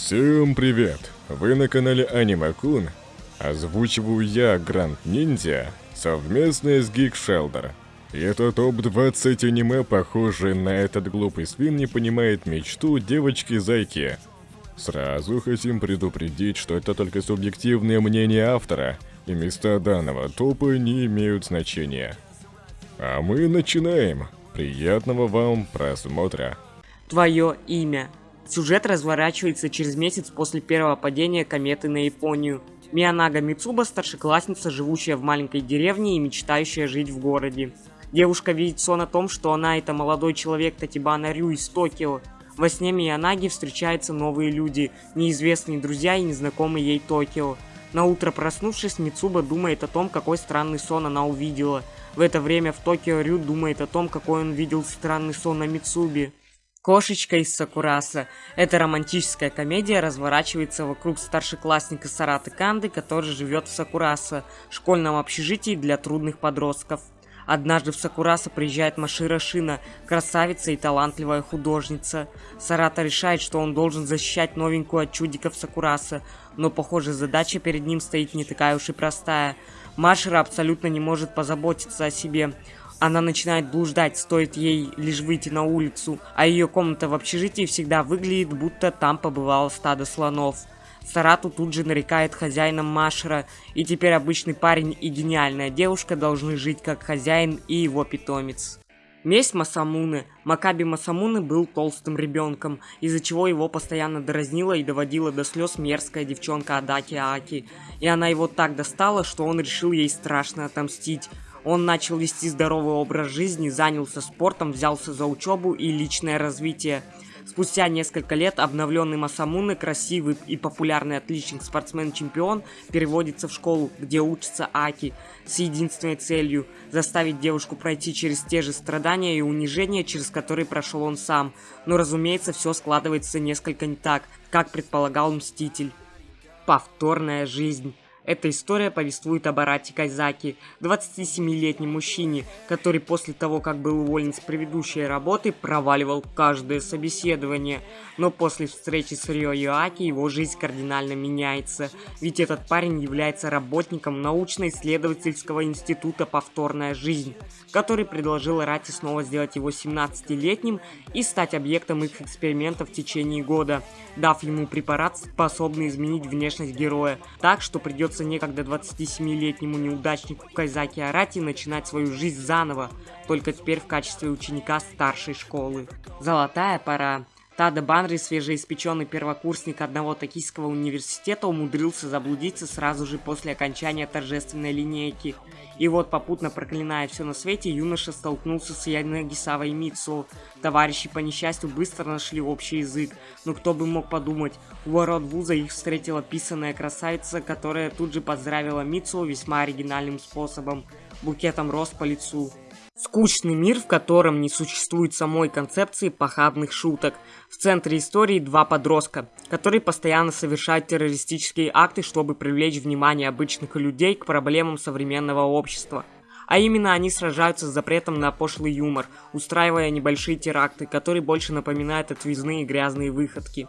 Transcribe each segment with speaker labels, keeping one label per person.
Speaker 1: Всем привет! Вы на канале Аниме Кун. Озвучиваю я, Гранд Ниндзя, совместно с Geek Shelter. И это топ-20 аниме, похожие на этот глупый свин не понимает мечту девочки-зайки. Сразу хотим предупредить, что это только субъективное мнение автора, и места данного топа не имеют значения. А мы начинаем. Приятного вам просмотра.
Speaker 2: Твое имя. Сюжет разворачивается через месяц после первого падения кометы на Японию. Миянага Мицуба – старшеклассница, живущая в маленькой деревне и мечтающая жить в городе. Девушка видит сон о том, что она – это молодой человек Татибана Рю из Токио. Во сне Миянаги встречаются новые люди, неизвестные друзья и незнакомые ей Токио. На утро проснувшись, Мицуба думает о том, какой странный сон она увидела. В это время в Токио Рю думает о том, какой он видел странный сон на Мицубе. Кошечка из Сакураса. Эта романтическая комедия разворачивается вокруг старшеклассника Сараты Канды, который живет в Сакураса, школьном общежитии для трудных подростков. Однажды в Сакураса приезжает Машира Шина, красавица и талантливая художница. Сарата решает, что он должен защищать новенькую от чудиков Сакураса, но, похоже, задача перед ним стоит не такая уж и простая. Машира абсолютно не может позаботиться о себе. Она начинает блуждать, стоит ей лишь выйти на улицу, а ее комната в общежитии всегда выглядит, будто там побывало стадо слонов. Сарату тут же нарекает хозяином Машера, и теперь обычный парень и гениальная девушка должны жить как хозяин и его питомец. Месть Масамуны. Макаби Масамуны был толстым ребенком, из-за чего его постоянно дразнила и доводила до слез мерзкая девчонка Адаки Аки. И она его так достала, что он решил ей страшно отомстить. Он начал вести здоровый образ жизни, занялся спортом, взялся за учебу и личное развитие. Спустя несколько лет обновленный Масамуны, красивый и популярный отличник спортсмен-чемпион, переводится в школу, где учится Аки, с единственной целью – заставить девушку пройти через те же страдания и унижения, через которые прошел он сам. Но, разумеется, все складывается несколько не так, как предполагал Мститель. Повторная жизнь. Эта история повествует об Арате Кайзаки, 27-летнем мужчине, который после того, как был уволен с предыдущей работы, проваливал каждое собеседование. Но после встречи с Рио Йоаки его жизнь кардинально меняется, ведь этот парень является работником научно-исследовательского института «Повторная жизнь», который предложил Арате снова сделать его 17-летним и стать объектом их экспериментов в течение года, дав ему препарат, способный изменить внешность героя, так что придется придется некогда 27-летнему неудачнику Кайзаки Арати начинать свою жизнь заново, только теперь в качестве ученика старшей школы. Золотая пора. Тада Банри, свежеиспеченный первокурсник одного токийского университета, умудрился заблудиться сразу же после окончания торжественной линейки. И вот, попутно проклиная все на свете, юноша столкнулся с Янагисавой Митсу. Товарищи по несчастью быстро нашли общий язык, но кто бы мог подумать, у ворот вуза их встретила писаная красавица, которая тут же поздравила Митсу весьма оригинальным способом – букетом роз по лицу. Скучный мир, в котором не существует самой концепции похабных шуток. В центре истории два подростка, которые постоянно совершают террористические акты, чтобы привлечь внимание обычных людей к проблемам современного общества. А именно они сражаются с запретом на пошлый юмор, устраивая небольшие теракты, которые больше напоминают отвязные грязные выходки.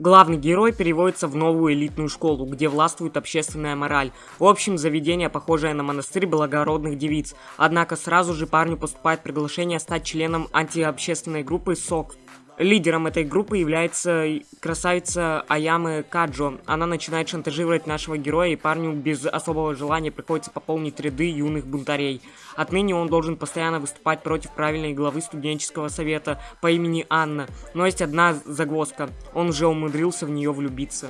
Speaker 2: Главный герой переводится в новую элитную школу, где властвует общественная мораль. В общем, заведение, похожее на монастырь благородных девиц. Однако сразу же парню поступает приглашение стать членом антиобщественной группы СОК, Лидером этой группы является красавица Аямы Каджо. Она начинает шантажировать нашего героя, и парню без особого желания приходится пополнить ряды юных бунтарей. Отныне он должен постоянно выступать против правильной главы студенческого совета по имени Анна. Но есть одна загвоздка. Он уже умудрился в нее влюбиться.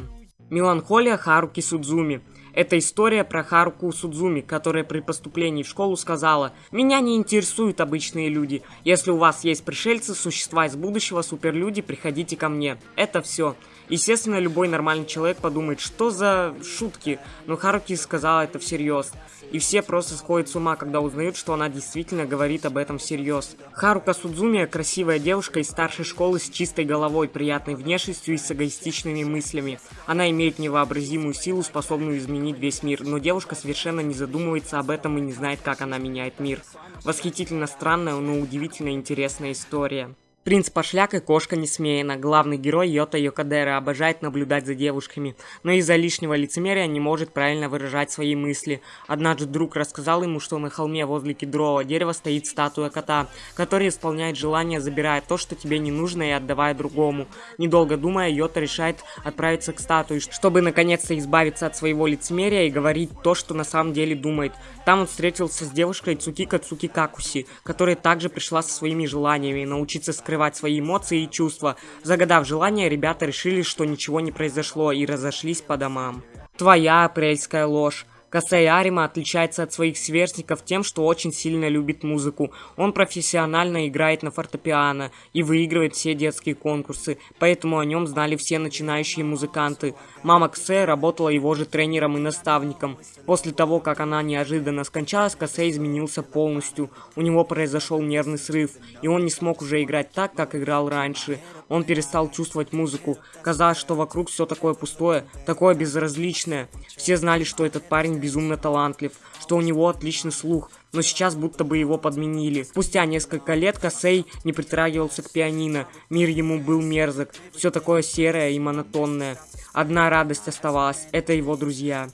Speaker 2: Меланхолия Харуки Судзуми. Это история про Харуку Судзуми, которая при поступлении в школу сказала «Меня не интересуют обычные люди. Если у вас есть пришельцы, существа из будущего, суперлюди, приходите ко мне. Это все». Естественно, любой нормальный человек подумает, что за шутки, но Харуки сказала это всерьез. И все просто сходят с ума, когда узнают, что она действительно говорит об этом всерьез. Харука Судзуми – красивая девушка из старшей школы с чистой головой, приятной внешностью и с эгоистичными мыслями. Она имеет невообразимую силу, способную изменить весь мир, но девушка совершенно не задумывается об этом и не знает, как она меняет мир. Восхитительно странная, но удивительно интересная история. Принц Пошляк и кошка Несмеяна. Главный герой Йота Йокадера обожает наблюдать за девушками, но из-за лишнего лицемерия не может правильно выражать свои мысли. Однажды друг рассказал ему, что на холме возле кедрового дерева стоит статуя кота, который исполняет желание, забирая то, что тебе не нужно, и отдавая другому. Недолго думая, Йота решает отправиться к статуе, чтобы наконец-то избавиться от своего лицемерия и говорить то, что на самом деле думает. Там он встретился с девушкой Цукика Цукикакуси, которая также пришла со своими желаниями научиться скрывать скрывать свои эмоции и чувства. Загадав желание, ребята решили, что ничего не произошло и разошлись по домам. Твоя апрельская ложь. Касей Арима отличается от своих сверстников тем, что очень сильно любит музыку. Он профессионально играет на фортепиано и выигрывает все детские конкурсы, поэтому о нем знали все начинающие музыканты. Мама Ксе работала его же тренером и наставником. После того, как она неожиданно скончалась, Касей изменился полностью. У него произошел нервный срыв, и он не смог уже играть так, как играл раньше. Он перестал чувствовать музыку. Казалось, что вокруг все такое пустое, такое безразличное. Все знали, что этот парень безумно талантлив, что у него отличный слух, но сейчас будто бы его подменили. Спустя несколько лет Косей не притрагивался к пианино, мир ему был мерзок, все такое серое и монотонное. Одна радость оставалась, это его друзья.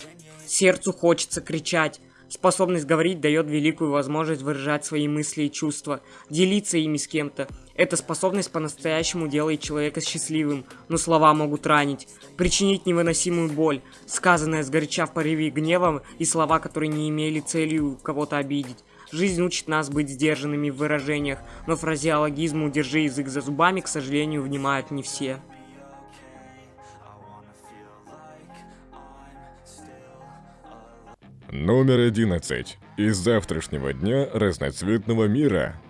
Speaker 2: Сердцу хочется кричать, Способность говорить дает великую возможность выражать свои мысли и чувства, делиться ими с кем-то. Эта способность по-настоящему делает человека счастливым, но слова могут ранить, причинить невыносимую боль, сказанное сгоряча в порыве гнева и слова, которые не имели целью кого-то обидеть. Жизнь учит нас быть сдержанными в выражениях, но фразеологизму «держи язык за зубами», к сожалению, внимают не все.
Speaker 1: Номер 11. Из завтрашнего дня разноцветного мира.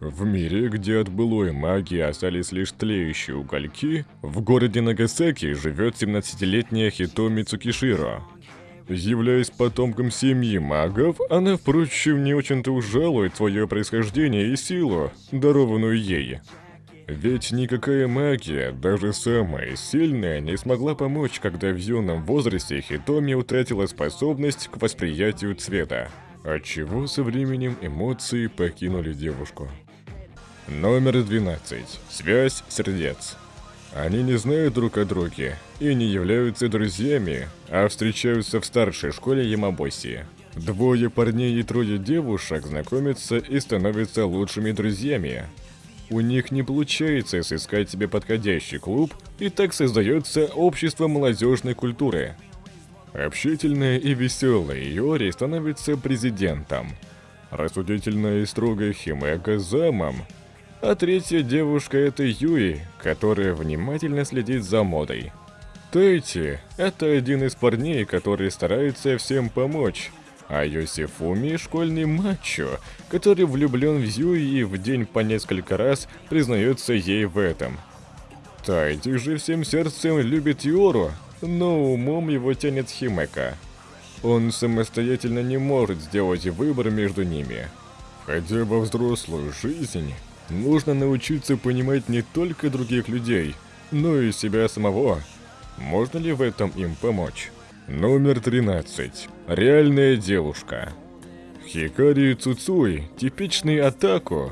Speaker 1: В мире, где от былой магии остались лишь тлеющие угольки, в городе Нагасаки живет 17-летняя Хитоми Цукиширо. Являясь потомком семьи магов, она, впрочем, не очень-то ужалует свое происхождение и силу, дарованную ей. Ведь никакая магия, даже самая сильная, не смогла помочь, когда в юном возрасте Хитоми утратила способность к восприятию цвета, отчего со временем эмоции покинули девушку. Номер 12. Связь сердец. Они не знают друг о друге и не являются друзьями, а встречаются в старшей школе Ямабоси. Двое парней и трое девушек знакомятся и становятся лучшими друзьями, у них не получается сыскать себе подходящий клуб, и так создается общество молодежной культуры. Общительная и веселая Йори становится президентом, рассудительная и строгая Химека замом, а третья девушка это Юи, которая внимательно следит за модой. Тейти – это один из парней, который старается всем помочь, а Йосифуми – школьный мачо, который влюблен в Юи и в день по несколько раз признается ей в этом. Тайти же всем сердцем любит Юру, но умом его тянет Химека. Он самостоятельно не может сделать выбор между ними. Хотя во взрослую жизнь нужно научиться понимать не только других людей, но и себя самого. Можно ли в этом им помочь? Номер 13. Реальная девушка. Хикари Цуцуй – типичный атаку,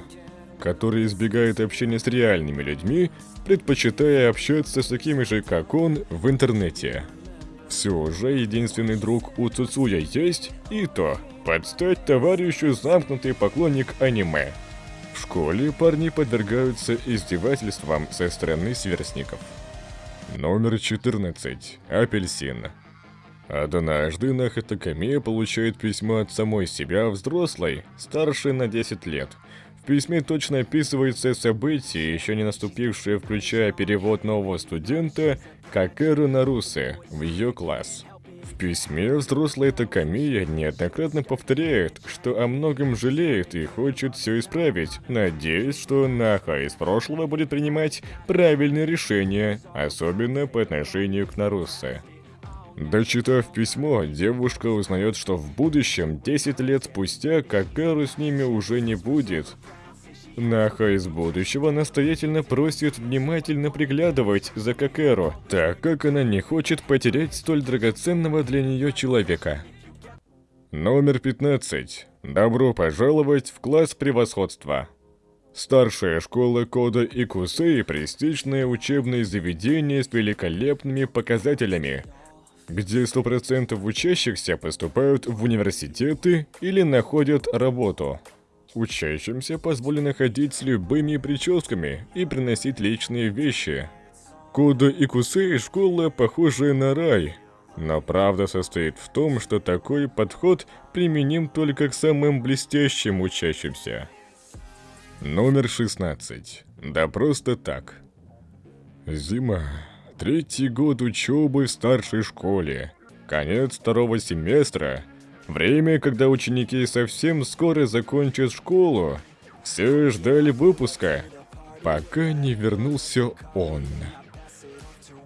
Speaker 1: который избегает общения с реальными людьми, предпочитая общаться с такими же, как он, в интернете. Все же единственный друг у Цуцуя есть, и то, подстать товарищу замкнутый поклонник аниме. В школе парни подвергаются издевательствам со стороны сверстников. Номер 14. Апельсин. Однажды Нахатакамия получает письмо от самой себя взрослой, старшей на 10 лет. В письме точно описывается события, еще не наступившие, включая перевод нового студента Какеру Нарусы в ее класс. В письме взрослая Такамия неоднократно повторяет, что о многом жалеет и хочет все исправить, надеясь, что Наха из прошлого будет принимать правильные решения, особенно по отношению к Нарусе. Дочитав письмо, девушка узнает, что в будущем, 10 лет спустя, Какару с ними уже не будет. Наха из будущего настоятельно просит внимательно приглядывать за Какеру, так как она не хочет потерять столь драгоценного для нее человека. Номер 15. Добро пожаловать в класс превосходства. Старшая школа Кода и Кусей – престижное учебное заведение с великолепными показателями, где 100% учащихся поступают в университеты или находят работу. Учащимся позволено ходить с любыми прическами и приносить личные вещи. Кода и Кусей – школа, похожая на рай, но правда состоит в том, что такой подход применим только к самым блестящим учащимся. Номер 16. Да просто так. Зима. Третий год учебы в старшей школе. Конец второго семестра. Время, когда ученики совсем скоро закончат школу. Все ждали выпуска, пока не вернулся он.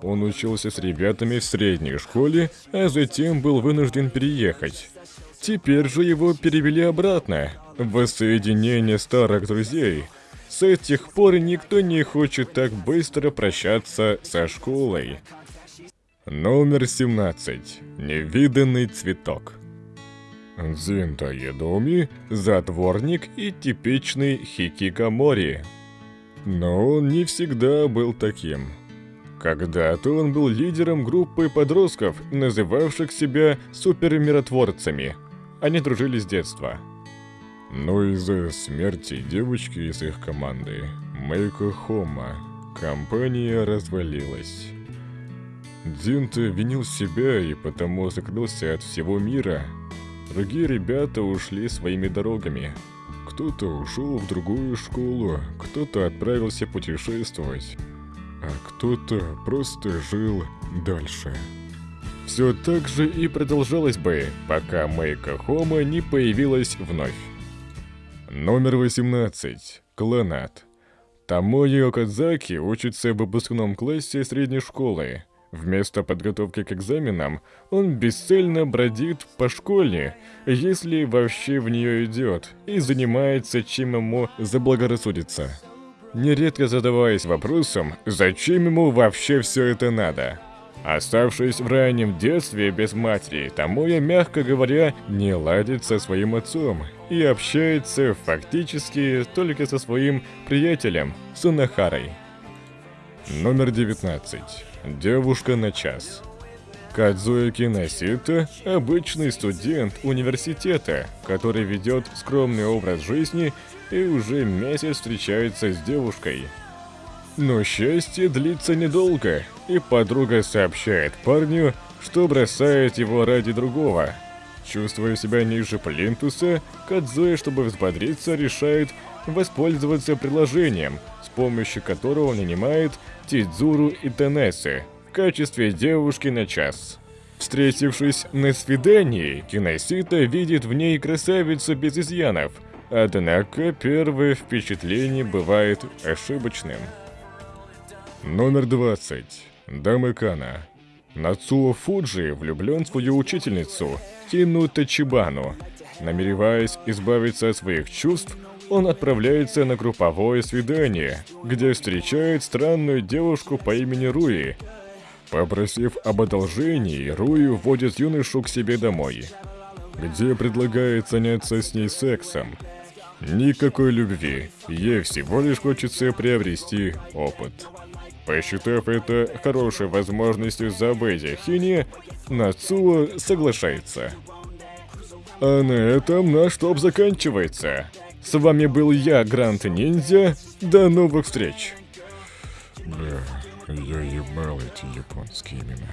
Speaker 1: Он учился с ребятами в средней школе, а затем был вынужден переехать. Теперь же его перевели обратно, Воссоединение старых друзей. С этих пор никто не хочет так быстро прощаться со школой. Номер 17. Невиданный цветок. Зинта Едоми – затворник и типичный хикикамори. Но он не всегда был таким. Когда-то он был лидером группы подростков, называвших себя супермиротворцами. Они дружили с детства. Но из-за смерти девочки из их команды, Мэйко Хома, компания развалилась. Динта винил себя и потому закрылся от всего мира. Другие ребята ушли своими дорогами. Кто-то ушел в другую школу, кто-то отправился путешествовать, а кто-то просто жил дальше. Все так же и продолжалось бы, пока Мэйка Хома не появилась вновь. Номер 18. Кланат. Тамои Окадзаки учится в выпускном классе средней школы. Вместо подготовки к экзаменам он бесцельно бродит по школе, если вообще в нее идет, и занимается чем ему заблагорассудится. Нередко задаваясь вопросом, зачем ему вообще все это надо. Оставшись в раннем детстве без матери, Тамоя, мягко говоря, не ладит со своим отцом и общается фактически только со своим приятелем Сунахарой. Номер 19. Девушка на час. Кадзуя Киносита – обычный студент университета, который ведет скромный образ жизни и уже месяц встречается с девушкой – но счастье длится недолго, и подруга сообщает парню, что бросает его ради другого. Чувствуя себя ниже плинтуса, Кадзуэ, чтобы взбодриться, решает воспользоваться приложением, с помощью которого он нанимает Тидзуру и Тенесы в качестве девушки на час. Встретившись на свидании, Киносита видит в ней красавицу без изъянов, однако первое впечатление бывает ошибочным. Номер 20. Дамы Кана. Нацуо Фуджи влюблен в свою учительницу, Кину Тачибану. Намереваясь избавиться от своих чувств, он отправляется на групповое свидание, где встречает странную девушку по имени Руи. Попросив об одолжении, Руи вводит юношу к себе домой, где предлагает заняться с ней сексом. Никакой любви, ей всего лишь хочется приобрести опыт. Посчитав это хорошей возможностью забыть о Хине, Нацуо соглашается. А на этом наш топ заканчивается. С вами был я, Грант Ниндзя. До новых встреч.
Speaker 3: Да, я ебал эти японские имена.